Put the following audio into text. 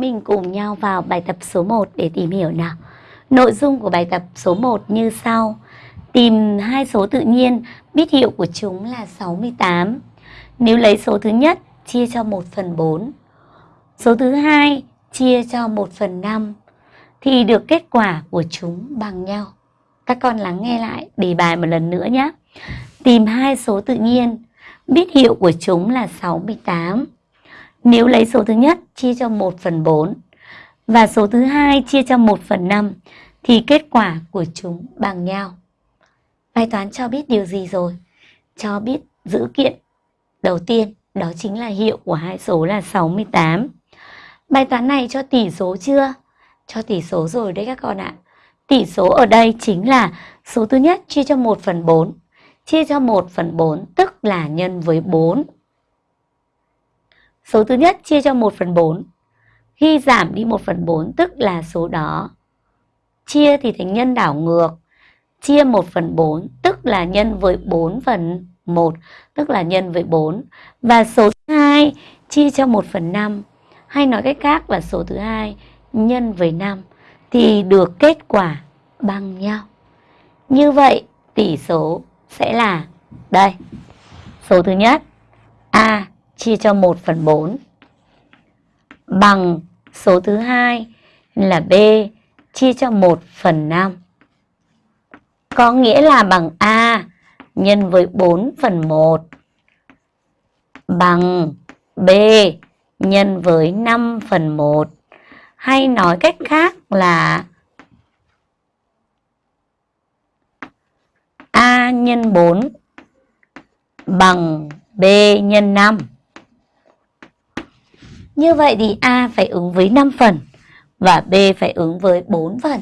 chúng mình cùng nhau vào bài tập số 1 để tìm hiểu nào. Nội dung của bài tập số 1 như sau. Tìm hai số tự nhiên, biết hiệu của chúng là 68. Nếu lấy số thứ nhất chia cho 1 phần 4, số thứ hai chia cho 1 phần 5, thì được kết quả của chúng bằng nhau. Các con lắng nghe lại đề bài một lần nữa nhé. Tìm hai số tự nhiên, biết hiệu của chúng là 68. Nếu lấy số thứ nhất chia cho 1 phần 4 và số thứ hai chia cho 1 phần 5 thì kết quả của chúng bằng nhau. Bài toán cho biết điều gì rồi? Cho biết dữ kiện đầu tiên, đó chính là hiệu của hai số là 68. Bài toán này cho tỷ số chưa? Cho tỷ số rồi đấy các con ạ. Tỷ số ở đây chính là số thứ nhất chia cho 1 phần 4. Chia cho 1 phần 4 tức là nhân với 4. Số thứ nhất, chia cho 1 phần 4. Khi giảm đi 1 phần 4 tức là số đó. Chia thì thành nhân đảo ngược. Chia 1 phần 4 tức là nhân với 4 phần 1 tức là nhân với 4. Và số thứ 2 chia cho 1 phần 5 hay nói cách khác là số thứ 2 nhân với 5 thì được kết quả bằng nhau. Như vậy, tỷ số sẽ là đây. Số thứ nhất, A chia cho 1 phần 4 bằng số thứ hai là B chia cho 1 phần 5. Có nghĩa là bằng A nhân với 4 phần 1 bằng B nhân với 5 phần 1. Hay nói cách khác là A nhân 4 bằng B nhân 5. Như vậy thì A phải ứng với 5 phần và B phải ứng với 4 phần.